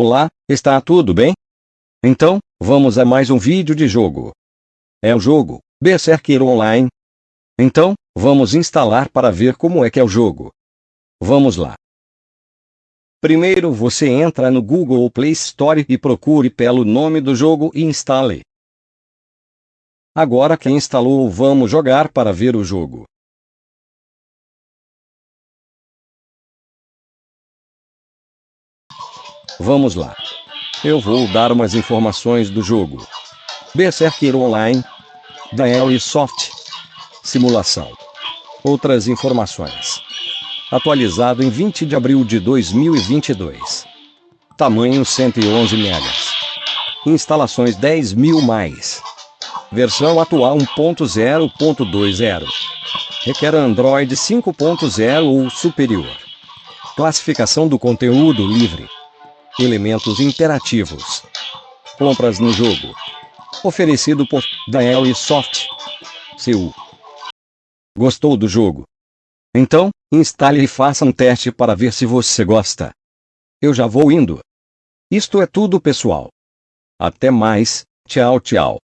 Olá, está tudo bem? Então, vamos a mais um vídeo de jogo. É o jogo, Berserker Online. Então, vamos instalar para ver como é que é o jogo. Vamos lá. Primeiro você entra no Google Play Store e procure pelo nome do jogo e instale. Agora que instalou vamos jogar para ver o jogo. Vamos lá. Eu vou dar umas informações do jogo. Berserker Online. Da Soft. Simulação. Outras informações. Atualizado em 20 de abril de 2022. Tamanho 111 megas. Instalações 10 mil mais. Versão atual 1.0.20. Requer Android 5.0 ou superior. Classificação do conteúdo livre. Elementos interativos. Compras no jogo. Oferecido por Dael Soft. Seu. Gostou do jogo? Então, instale e faça um teste para ver se você gosta. Eu já vou indo. Isto é tudo pessoal. Até mais, tchau tchau.